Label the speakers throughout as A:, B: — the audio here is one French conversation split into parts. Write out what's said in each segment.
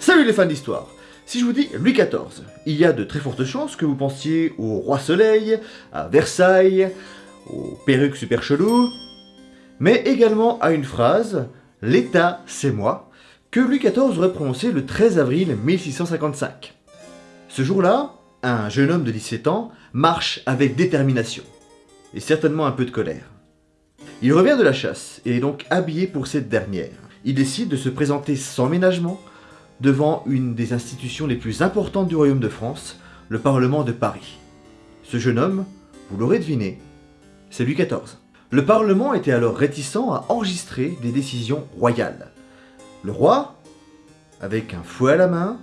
A: Salut les fans d'histoire Si je vous dis Louis XIV, il y a de très fortes chances que vous pensiez au roi soleil, à Versailles, aux perruques super chelou, mais également à une phrase « L'État, c'est moi » que Louis XIV aurait prononcé le 13 avril 1655. Ce jour-là, un jeune homme de 17 ans marche avec détermination, et certainement un peu de colère. Il revient de la chasse, et est donc habillé pour cette dernière. Il décide de se présenter sans ménagement devant une des institutions les plus importantes du royaume de France, le Parlement de Paris. Ce jeune homme, vous l'aurez deviné, c'est Louis XIV. Le Parlement était alors réticent à enregistrer des décisions royales. Le roi, avec un fouet à la main,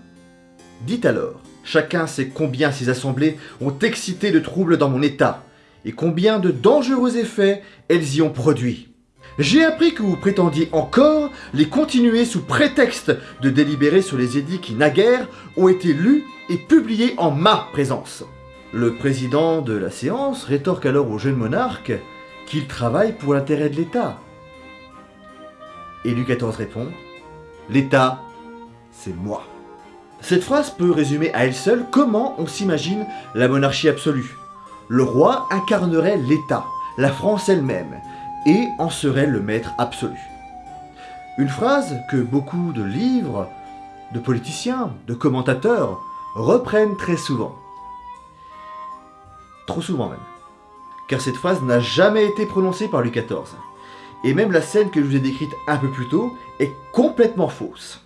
A: dit alors « Chacun sait combien ces assemblées ont excité de troubles dans mon état, et combien de dangereux effets elles y ont produit. J'ai appris que vous prétendiez encore les continuer sous prétexte de délibérer sur les édits qui naguère ont été lus et publiés en ma présence. Le président de la séance rétorque alors au jeune monarque qu'il travaille pour l'intérêt de l'État. Et Louis XIV répond « L'État, c'est moi ». Cette phrase peut résumer à elle seule comment on s'imagine la monarchie absolue. Le roi incarnerait l'État, la France elle-même, et en serait le maître absolu. Une phrase que beaucoup de livres, de politiciens, de commentateurs reprennent très souvent. Trop souvent même. Car cette phrase n'a jamais été prononcée par Louis XIV. Et même la scène que je vous ai décrite un peu plus tôt est complètement fausse.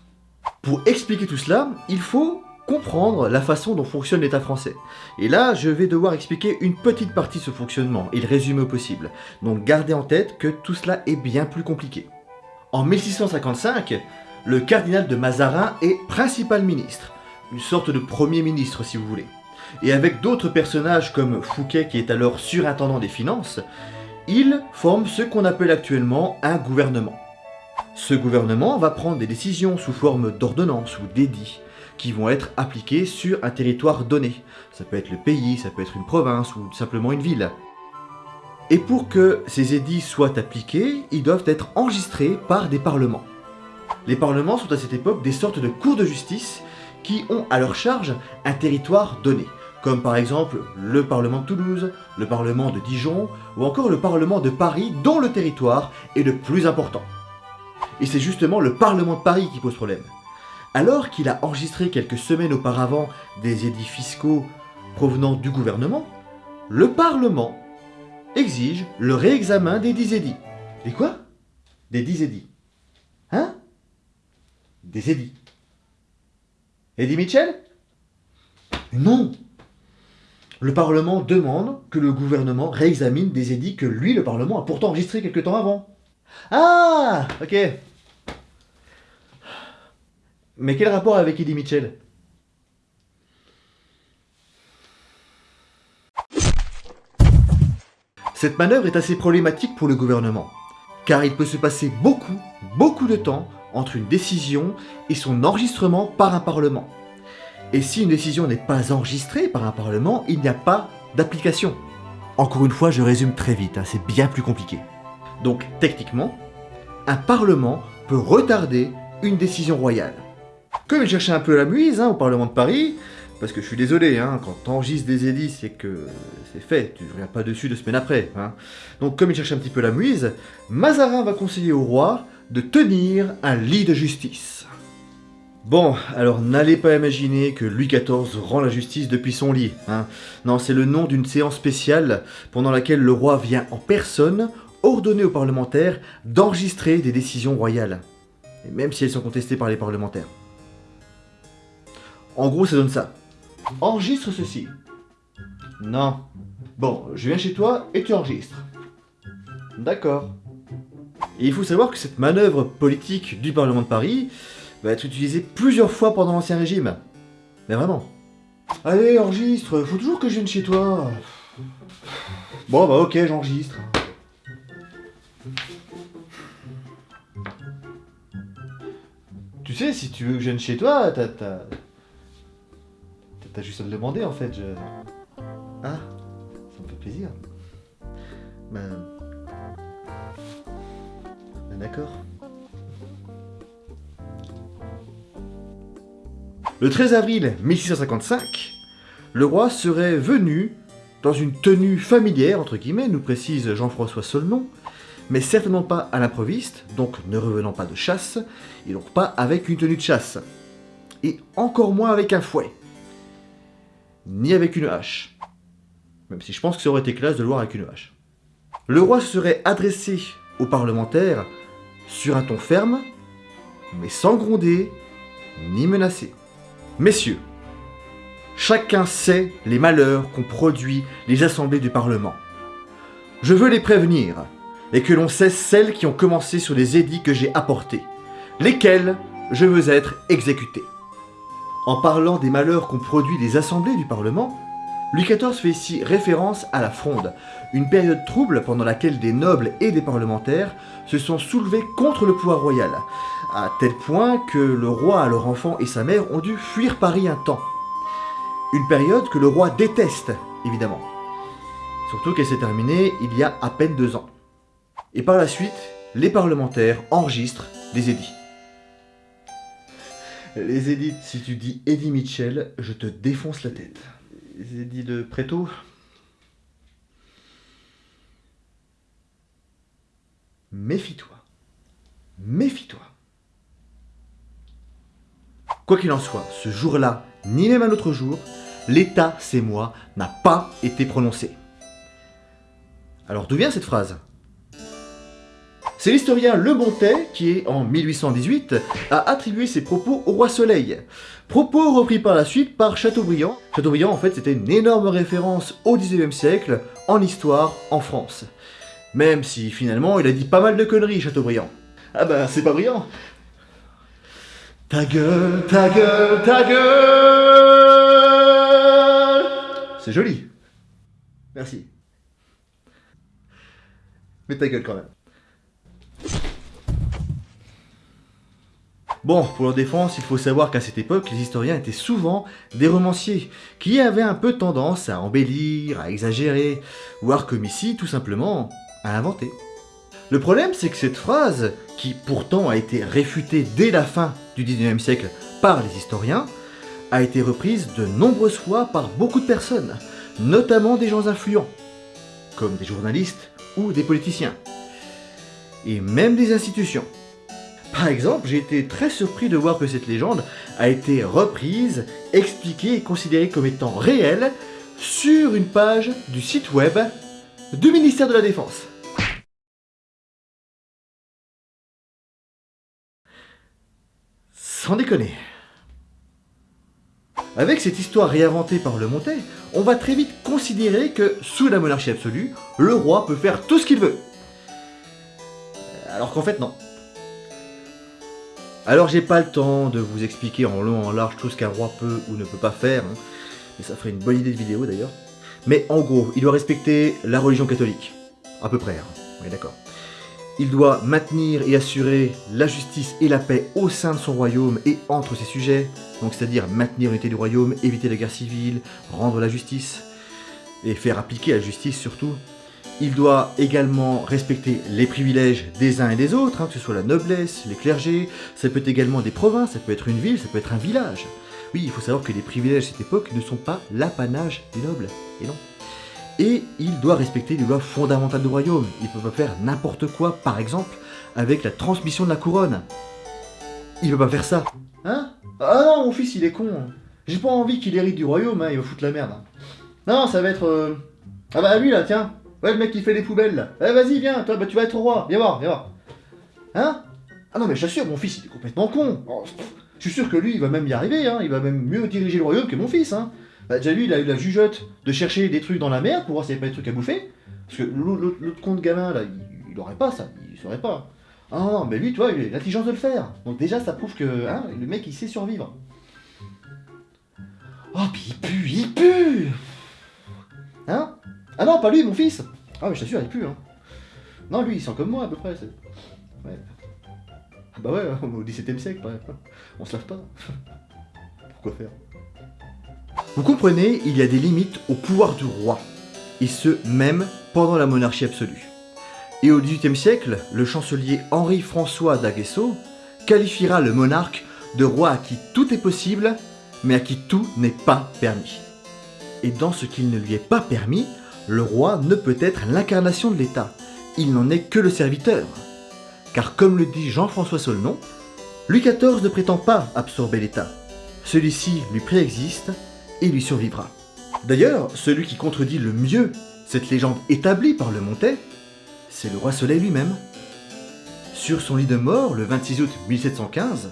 A: Pour expliquer tout cela, il faut comprendre la façon dont fonctionne l'État français. Et là, je vais devoir expliquer une petite partie de ce fonctionnement et le au possible. Donc gardez en tête que tout cela est bien plus compliqué. En 1655, le cardinal de Mazarin est principal ministre, une sorte de premier ministre si vous voulez. Et avec d'autres personnages comme Fouquet qui est alors surintendant des finances, il forme ce qu'on appelle actuellement un gouvernement. Ce gouvernement va prendre des décisions sous forme d'ordonnances ou d'édits, qui vont être appliqués sur un territoire donné. Ça peut être le pays, ça peut être une province ou simplement une ville. Et pour que ces édits soient appliqués, ils doivent être enregistrés par des parlements. Les parlements sont à cette époque des sortes de cours de justice qui ont à leur charge un territoire donné, comme par exemple le Parlement de Toulouse, le Parlement de Dijon ou encore le Parlement de Paris dont le territoire est le plus important. Et c'est justement le Parlement de Paris qui pose problème. Alors qu'il a enregistré quelques semaines auparavant des édits fiscaux provenant du gouvernement, le Parlement exige le réexamen des dix édits. Des quoi? Des dix édits. Hein? Des édits. Eddie Mitchell? Non Le Parlement demande que le gouvernement réexamine des édits que lui, le Parlement, a pourtant enregistrés quelque temps avant. Ah Ok mais quel rapport avec Eddie Mitchell? Cette manœuvre est assez problématique pour le gouvernement, car il peut se passer beaucoup, beaucoup de temps entre une décision et son enregistrement par un parlement. Et si une décision n'est pas enregistrée par un parlement, il n'y a pas d'application. Encore une fois, je résume très vite, hein, c'est bien plus compliqué. Donc, techniquement, un parlement peut retarder une décision royale. Comme il cherchait un peu la muise hein, au Parlement de Paris, parce que je suis désolé, hein, quand t'enregistres des édits, c'est que c'est fait, tu ne reviens pas dessus deux semaines après. Hein. Donc comme il cherchait un petit peu la muise, Mazarin va conseiller au roi de tenir un lit de justice. Bon, alors n'allez pas imaginer que Louis XIV rend la justice depuis son lit. Hein. Non, c'est le nom d'une séance spéciale pendant laquelle le roi vient en personne ordonner aux parlementaires d'enregistrer des décisions royales, même si elles sont contestées par les parlementaires. En gros, ça donne ça. Enregistre ceci. Non. Bon, je viens chez toi et tu enregistres. D'accord. Et il faut savoir que cette manœuvre politique du Parlement de Paris va être utilisée plusieurs fois pendant l'Ancien Régime. Mais vraiment. Allez, enregistre, faut toujours que je vienne chez toi. Bon, bah ok, j'enregistre. Tu sais, si tu veux que je vienne chez toi, t'as... T'as juste à me demander en fait. Je... Ah, ça me fait plaisir. Ben. ben d'accord. Le 13 avril 1655, le roi serait venu dans une tenue familière, entre guillemets, nous précise Jean-François Solnon, mais certainement pas à l'improviste, donc ne revenant pas de chasse, et donc pas avec une tenue de chasse, et encore moins avec un fouet, ni avec une hache, même si je pense que ça aurait été classe de le voir avec une hache. Le roi se serait adressé aux parlementaires sur un ton ferme, mais sans gronder ni menacer. Messieurs, chacun sait les malheurs qu'ont produit les assemblées du Parlement. Je veux les prévenir, et que l'on cesse celles qui ont commencé sur les édits que j'ai apportés, lesquels je veux être exécuté. En parlant des malheurs qu'ont produit les assemblées du Parlement, Louis XIV fait ici référence à la Fronde, une période trouble pendant laquelle des nobles et des parlementaires se sont soulevés contre le pouvoir royal, à tel point que le roi, leur enfant et sa mère ont dû fuir Paris un temps. Une période que le roi déteste, évidemment. Surtout qu'elle s'est terminée il y a à peine deux ans. Et par la suite, les parlementaires enregistrent des édits. Les édits, si tu dis Eddie Mitchell, je te défonce la tête. Les édits de Préto Méfie-toi. Méfie-toi. Quoi qu'il en soit, ce jour-là, ni même un autre jour, l'État, c'est moi, n'a pas été prononcé. Alors d'où vient cette phrase? C'est l'historien Le Montet qui, en 1818, a attribué ses propos au roi Soleil. Propos repris par la suite par Chateaubriand. Chateaubriand, en fait, c'était une énorme référence au 19e siècle, en histoire, en France. Même si, finalement, il a dit pas mal de conneries, Chateaubriand. Ah bah, c'est pas brillant ta gueule, ta gueule, ta gueule C'est joli. Merci. Mais ta gueule quand même. Bon, pour leur défense, il faut savoir qu'à cette époque, les historiens étaient souvent des romanciers, qui avaient un peu tendance à embellir, à exagérer, voire comme ici, tout simplement, à inventer. Le problème, c'est que cette phrase, qui pourtant a été réfutée dès la fin du 19e siècle par les historiens, a été reprise de nombreuses fois par beaucoup de personnes, notamment des gens influents, comme des journalistes ou des politiciens, et même des institutions. Par exemple, j'ai été très surpris de voir que cette légende a été reprise, expliquée et considérée comme étant réelle sur une page du site web du ministère de la Défense. Sans déconner. Avec cette histoire réinventée par le Montet, on va très vite considérer que, sous la monarchie absolue, le roi peut faire tout ce qu'il veut. Alors qu'en fait, non. Alors j'ai pas le temps de vous expliquer en long en large tout ce qu'un roi peut ou ne peut pas faire, hein. mais ça ferait une bonne idée de vidéo d'ailleurs. Mais en gros, il doit respecter la religion catholique. À peu près, hein. d'accord. Il doit maintenir et assurer la justice et la paix au sein de son royaume et entre ses sujets, donc c'est-à-dire maintenir l'unité du royaume, éviter la guerre civile, rendre la justice, et faire appliquer la justice surtout. Il doit également respecter les privilèges des uns et des autres, hein, que ce soit la noblesse, les clergés, ça peut être également des provinces, ça peut être une ville, ça peut être un village. Oui, il faut savoir que les privilèges de cette époque ne sont pas l'apanage des nobles, et non et il doit respecter les lois fondamentales du royaume. Il ne peut pas faire n'importe quoi, par exemple, avec la transmission de la couronne. Il peut pas faire ça. Hein? Ah non, mon fils, il est con. J'ai pas envie qu'il hérite du royaume, hein, il va foutre la merde. Non, ça va être... Euh, ah bah lui, là, tiens. Ouais, le mec qui fait les poubelles, là. Eh, vas-y, viens, toi, bah, tu vas être roi. Viens voir, viens voir. Hein? Ah non, mais j'assure, mon fils, il est complètement con. Oh, je suis sûr que lui, il va même y arriver, hein. Il va même mieux diriger le royaume que mon fils, hein. Bah déjà lui, il a eu la jugeote de chercher des trucs dans la mer pour voir s'il n'y avait pas des trucs à bouffer. Parce que l'autre con de gamin, là, il, il, aurait pas ça, il saurait pas. Ah non, mais lui, tu vois, il a l'intelligence de le faire. Donc déjà, ça prouve que hein, le mec, il sait survivre. Oh, puis il pue, il pue Hein? Ah non, pas lui, mon fils Ah, mais je t'assure, il pue, hein. Non, lui, il sent comme moi, à peu près. Ouais. Ah bah ouais, au XVIIe siècle, on se lave pas. Pourquoi faire? Vous comprenez, il y a des limites au pouvoir du roi, et ce même pendant la monarchie absolue. Et au XVIIIe siècle, le chancelier Henri-François d'Aguesseau qualifiera le monarque de roi à qui tout est possible, mais à qui tout n'est pas permis. Et dans ce qu'il ne lui est pas permis, le roi ne peut être l'incarnation de l'État. Il n'en est que le serviteur. Car comme le dit Jean-François Solnon, Louis XIV ne prétend pas absorber l'État. Celui-ci lui préexiste et lui survivra. D'ailleurs, celui qui contredit le mieux cette légende établie par le Montet, c'est le roi Soleil lui-même. Sur son lit de mort, le 26 août 1715,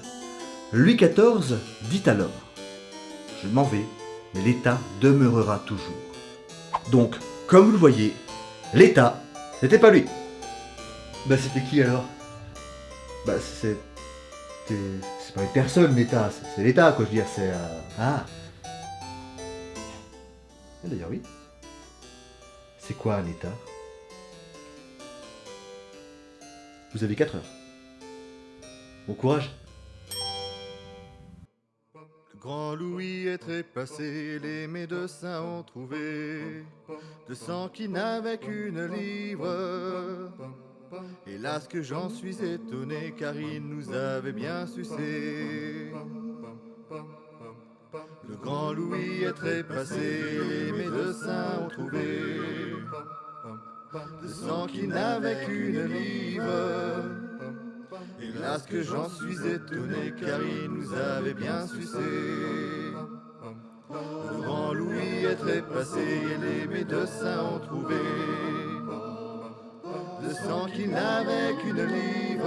A: Louis XIV dit alors « Je m'en vais, mais l'État demeurera toujours. » Donc, comme vous le voyez, l'État, c'était pas lui. Bah c'était qui alors? Bah c'est... C'est pas une personne l'État, c'est l'État quoi je veux dire, c'est... Euh, ah D'ailleurs oui. C'est quoi un État? Vous avez 4 heures. Bon courage
B: grand Louis est trépassé, les médecins ont trouvé de sang qui n'avait qu'une livre. Hélas que j'en suis étonné, car il nous avait bien sucé. Le grand Louis est trépassé, les médecins ont trouvé de sang qui n'avait qu'une livre. Hélas que j'en suis étonné, car il nous avait bien sucé. Le grand Louis est trépassé, et les médecins ont trouvé de sang qui n'avait qu'une livre.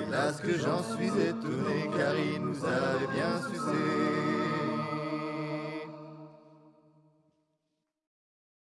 B: Hélas que j'en suis étonné, car il nous avait bien sucé.